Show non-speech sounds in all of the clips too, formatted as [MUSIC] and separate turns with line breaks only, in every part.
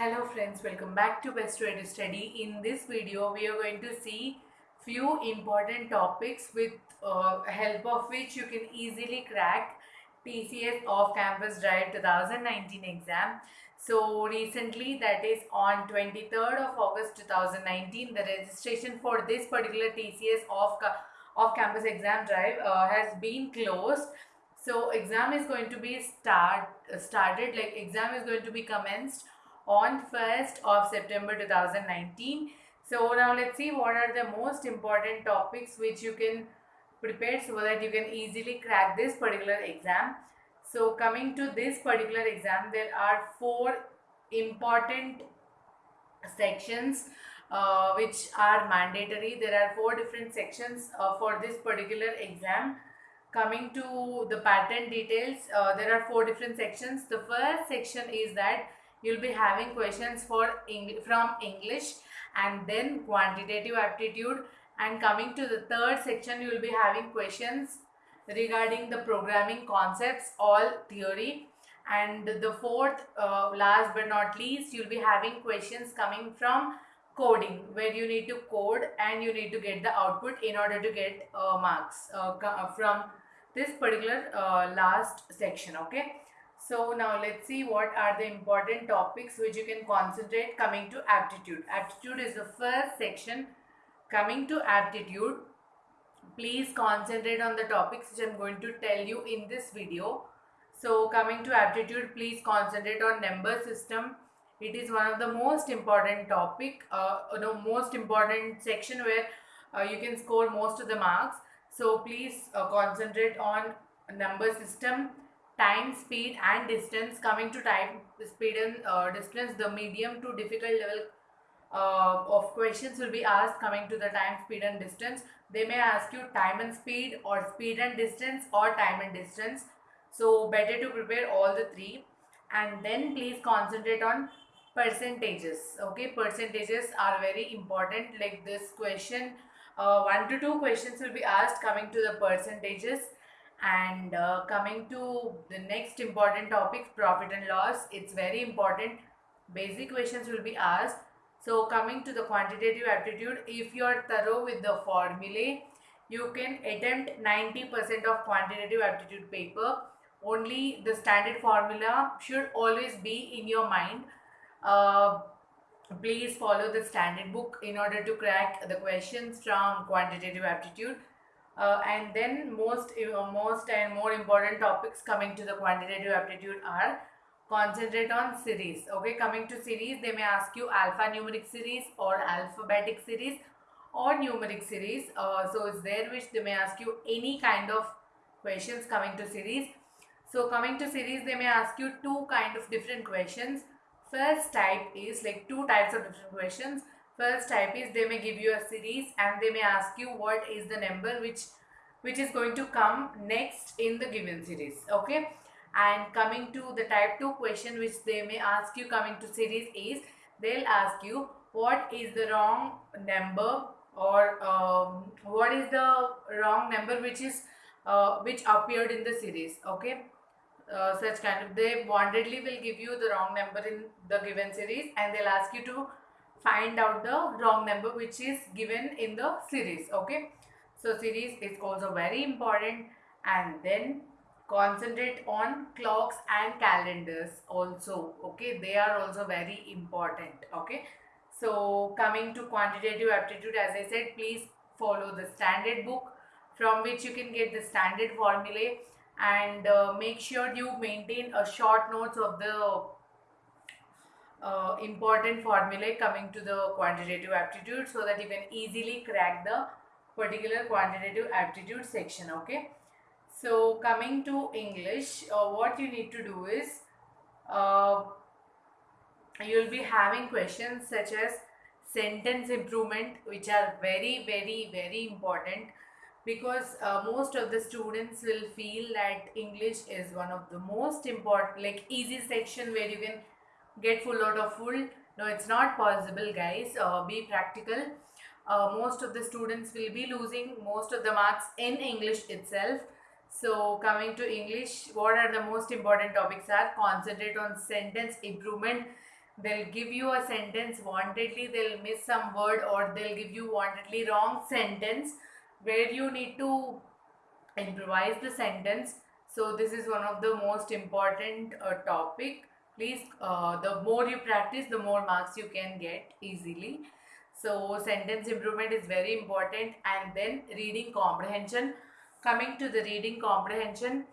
Hello friends, welcome back to Best Way to Study. In this video, we are going to see few important topics with uh, help of which you can easily crack TCS Off-Campus Drive 2019 exam. So recently, that is on 23rd of August 2019, the registration for this particular TCS Off Off-Campus Exam Drive uh, has been closed. So exam is going to be start started like exam is going to be commenced on 1st of September 2019. So now let's see what are the most important topics which you can prepare so that you can easily crack this particular exam. So coming to this particular exam, there are four important sections uh, which are mandatory. There are four different sections uh, for this particular exam. Coming to the pattern details, uh, there are four different sections. The first section is that you'll be having questions for from English and then quantitative aptitude. And coming to the third section you will be having questions regarding the programming concepts all theory. And the fourth uh, last but not least you'll be having questions coming from coding where you need to code and you need to get the output in order to get uh, marks uh, from this particular uh, last section okay so now let's see what are the important topics which you can concentrate coming to aptitude. Aptitude is the first section. Coming to aptitude, please concentrate on the topics which I'm going to tell you in this video. So coming to aptitude, please concentrate on number system. It is one of the most important topic, uh, no, most important section where uh, you can score most of the marks. So please uh, concentrate on number system time, speed and distance. Coming to time, speed and uh, distance, the medium to difficult level uh, of questions will be asked coming to the time, speed and distance. They may ask you time and speed or speed and distance or time and distance. So better to prepare all the three and then please concentrate on percentages. Okay, percentages are very important like this question. Uh, one to two questions will be asked coming to the percentages and uh, coming to the next important topic profit and loss. It's very important. Basic questions will be asked. So coming to the quantitative aptitude if you are thorough with the formulae you can attempt 90% of quantitative aptitude paper. Only the standard formula should always be in your mind. Uh, please follow the standard book in order to crack the questions from quantitative aptitude uh, and then most, uh, most and more important topics coming to the quantitative aptitude are concentrate on series. Okay, coming to series, they may ask you alphanumeric series or alphabetic series or numeric series. Uh, so it's there which they may ask you any kind of questions coming to series. So coming to series, they may ask you two kind of different questions. First type is like two types of different questions First type is they may give you a series and they may ask you what is the number which which is going to come next in the given series. Okay. And coming to the type 2 question which they may ask you coming to series is they'll ask you what is the wrong number or um, what is the wrong number which is uh, which appeared in the series okay uh, such kind of they wantedly will give you the wrong number in the given series and they'll ask you to find out the wrong number which is given in the series okay? So series is also very important and then concentrate on clocks and calendars also okay? They are also very important okay? So coming to quantitative aptitude as i said please follow the standard book from which you can get the standard formulae and uh, make sure you maintain a short notes of the uh, important formulae coming to the quantitative aptitude so that you can easily crack the particular quantitative aptitude section okay? So coming to english uh, what you need to do is uh, you'll be having questions such as sentence improvement which are very very very important because uh, most of the students will feel that english is one of the most important like easy section where you can get full out of full. No it's not possible guys. Uh, be practical. Uh, most of the students will be losing most of the marks in english itself. So coming to english what are the most important topics are? Concentrate on sentence improvement. They'll give you a sentence wantedly. They'll miss some word or they'll give you wantedly wrong sentence where you need to improvise the sentence. So this is one of the most important uh, topic please uh, the more you practice the more marks you can get easily. So sentence improvement is very important. And then reading comprehension. Coming to the reading comprehension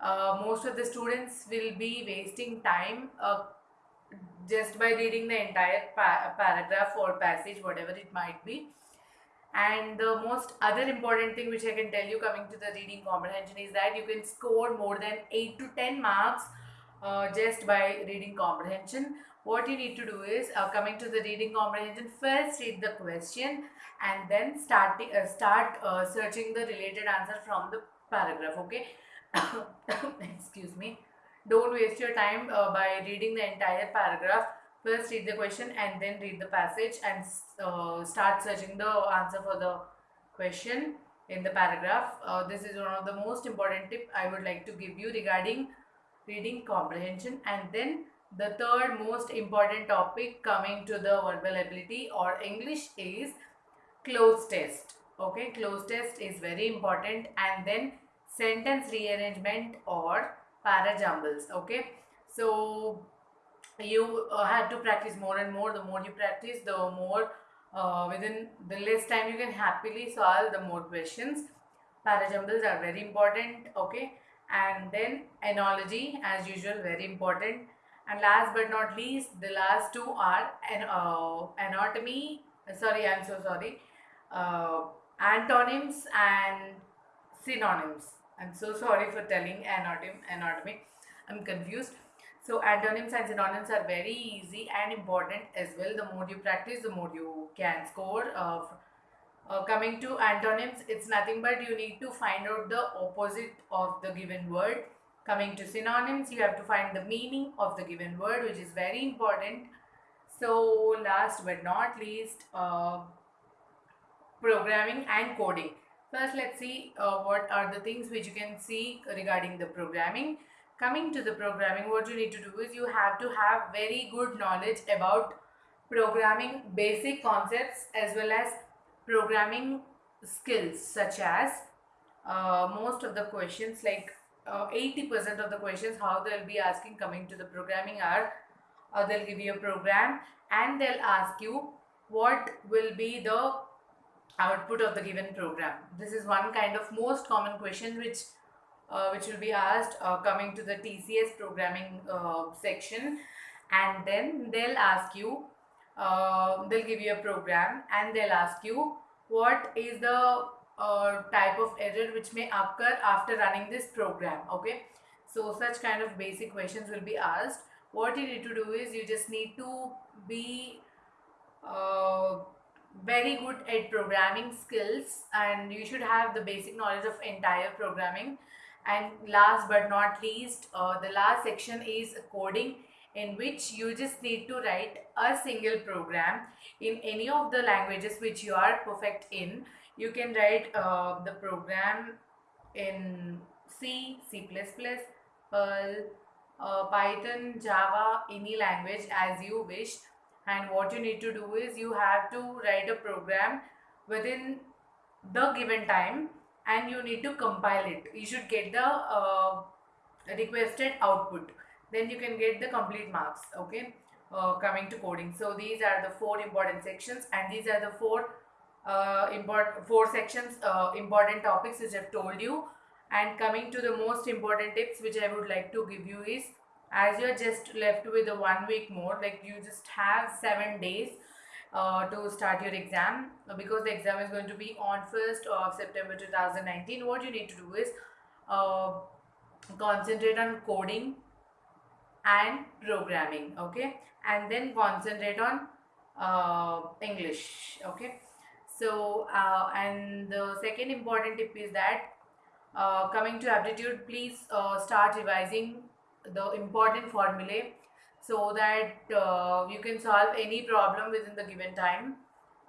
uh, most of the students will be wasting time uh, just by reading the entire pa- paragraph or passage whatever it might be. And the most other important thing which i can tell you coming to the reading comprehension is that you can score more than 8 to 10 marks uh, just by reading comprehension. What you need to do is uh, coming to the reading comprehension first read the question and then start uh, start uh, searching the related answer from the paragraph okay? [COUGHS] Excuse me. Don't waste your time uh, by reading the entire paragraph. First read the question and then read the passage and uh, start searching the answer for the question in the paragraph. This is one of the most important tip i would like to give you regarding reading comprehension. And then the third most important topic coming to the verbal ability or english is cloze test. Okay cloze test is very important. And then sentence rearrangement or parajumbles. Okay so you uh, have to practice more and more. The more you practice the more uh, within the less time you can happily solve the more questions. Parajumbles are very important. Okay and then analogy as usual very important. And last but not least the last two are an uh, anatomy. Sorry i'm so sorry. Uh, antonyms and synonyms. I'm so sorry for telling anatomy anatomy. I'm confused. So antonyms and synonyms are very easy and important as well. The more you practice, the more you can score. Uh, uh, coming to antonyms, it's nothing but you need to find out the opposite of the given word. Coming to synonyms, you have to find the meaning of the given word, which is very important. So last but not least, uh, programming and coding. First, let's see uh, what are the things which you can see regarding the programming coming to the programming what you need to do is you have to have very good knowledge about programming basic concepts as well as programming skills such as uh, most of the questions like 80% uh, of the questions how they'll be asking coming to the programming are uh, they'll give you a program and they'll ask you what will be the output of the given program. This is one kind of most common question which uh, which will be asked uh, coming to the TCS programming uh, section. And then they'll ask you they'll give you a program and they'll ask you what is the uh, type of error which may occur after running this program okay? So such kind of basic questions will be asked. What you need to do is you just need to be uh, very good at programming skills and you should have the basic knowledge of entire programming. And last but not least uh, the last section is coding in which you just need to write a single program in any of the languages which you are perfect in. You can write uh, the program in c c++ perl uh, python java any language as you wish. And what you need to do is you have to write a program within the given time and you need to compile it. You should get the uh, requested output then you can get the complete marks okay uh, coming to coding. So these are the four important sections and these are the four uh, important four sections uh, important topics which I've told you. And coming to the most important tips which I would like to give you is as you're just left with a one week more like you just have seven days uh, to start your exam uh, because the exam is going to be on 1st of September 2019 what you need to do is uh, concentrate on coding and programming okay and then concentrate on uh, English okay so uh, and the second important tip is that uh, coming to aptitude please start revising the important formulae so that uh, you can solve any problem within the given time.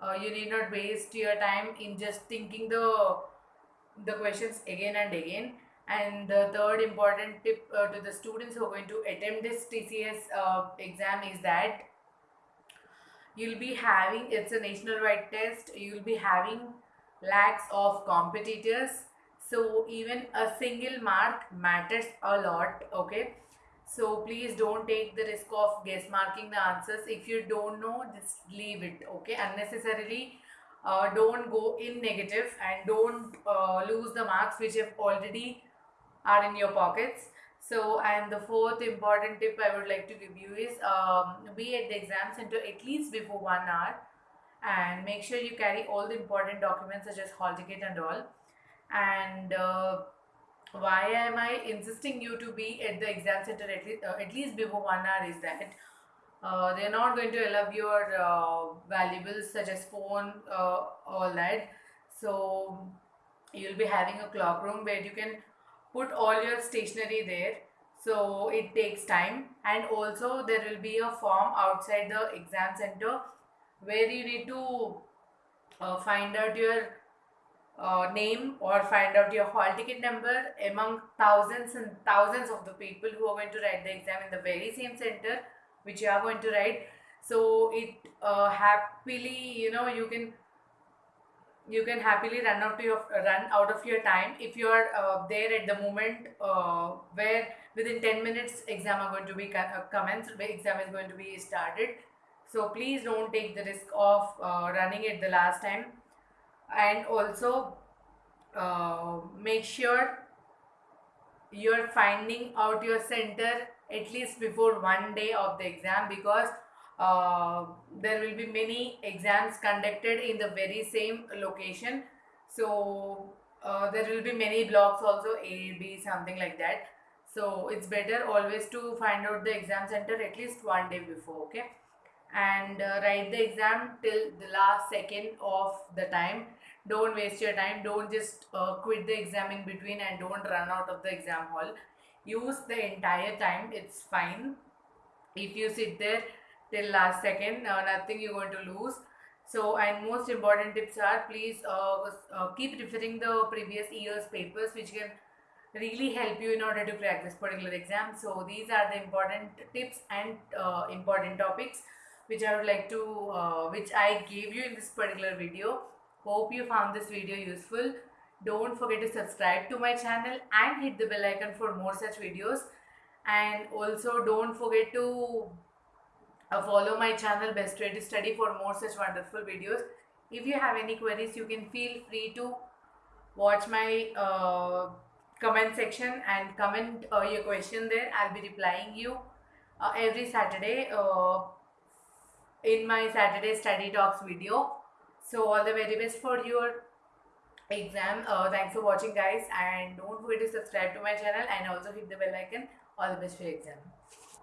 Uh, you need not waste your time in just thinking the the questions again and again. And the third important tip uh, to the students who are going to attempt this TCS uh, exam is that you'll be having it's a national wide test you'll be having lakhs of competitors. So even a single mark matters a lot okay? So please don't take the risk of guess marking the answers. If you don't know just leave it okay? Unnecessarily uh, don't go in negative and don't uh, lose the marks which have already are in your pockets. So and the fourth important tip i would like to give you is um, be at the exam center at least before one hour and make sure you carry all the important documents such as hall ticket and all. And uh, why am i insisting you to be at the exam center at least, uh, at least before one hour is that uh, they're not going to allow your uh, valuables such as phone uh, all that. So you'll be having a clock room where you can put all your stationery there. So it takes time. And also there will be a form outside the exam center where you need to uh, find out your uh, name or find out your hall ticket number among thousands and thousands of the people who are going to write the exam in the very same center which you are going to write. So it uh, happily you know you can you can happily run out to your run out of your time if you are uh, there at the moment uh, where within 10 minutes exam are going to be uh, commenced the exam is going to be started. So please don't take the risk of uh, running it the last time. And also uh, make sure you're finding out your center at least before one day of the exam because uh, there will be many exams conducted in the very same location. So uh, there will be many blocks also a b something like that. So it's better always to find out the exam center at least one day before okay? And uh, write the exam till the last second of the time. Don't waste your time. Don't just uh, quit the exam in between and don't run out of the exam hall. Use the entire time. It's fine. If you sit there till last second. Uh, nothing you're going to lose. So and most important tips are please uh, uh, keep referring the previous year's papers which can really help you in order to crack this particular exam. So these are the important tips and uh, important topics which I would like to uh, which I gave you in this particular video. Hope you found this video useful. Don't forget to subscribe to my channel and hit the bell icon for more such videos. And also don't forget to follow my channel best way to study for more such wonderful videos if you have any queries you can feel free to watch my uh, comment section and comment uh, your question there i'll be replying you uh, every saturday uh, in my Saturday study talks video. So all the very best for your exam. Uh, thanks for watching guys and don't forget to subscribe to my channel and also hit the bell icon. All the best for your exam.